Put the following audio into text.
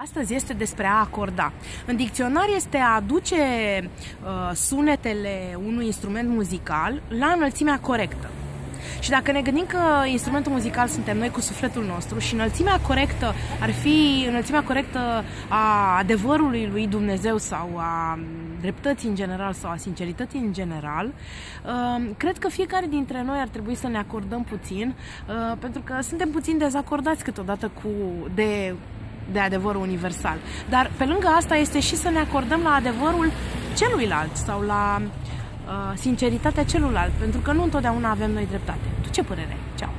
Astăzi este despre a acorda. În dicționar este a aduce uh, sunetele unui instrument muzical la înălțimea corectă. Și dacă ne gândim că instrumentul muzical suntem noi cu sufletul nostru și înălțimea corectă ar fi înălțimea corectă a adevărului lui Dumnezeu sau a dreptății în general sau a sincerității în general, uh, cred că fiecare dintre noi ar trebui să ne acordăm puțin, uh, pentru că suntem puțin dezacordați câteodată cu de de adevărul universal. Dar pe lângă asta este și să ne acordăm la adevărul celuilalt sau la uh, sinceritatea celuilalt, pentru că nu întotdeauna avem noi dreptate. Tu ce părere ai? Ceau!